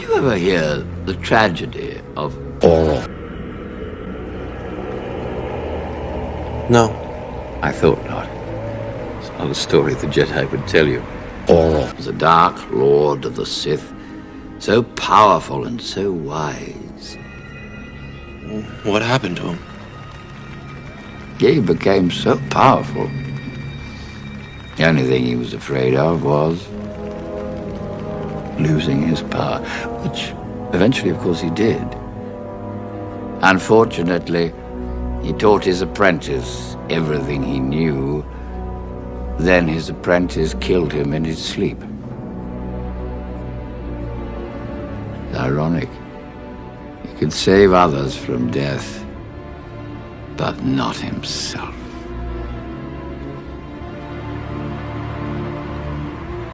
you ever hear the tragedy of Oral? No. I thought not. It's not a story the Jedi would tell you. Oral was a dark lord of the Sith, so powerful and so wise. What happened to him? He became so powerful. The only thing he was afraid of was losing his power, which eventually, of course, he did. Unfortunately, he taught his apprentice everything he knew. Then his apprentice killed him in his sleep. It's ironic. He could save others from death, but not himself.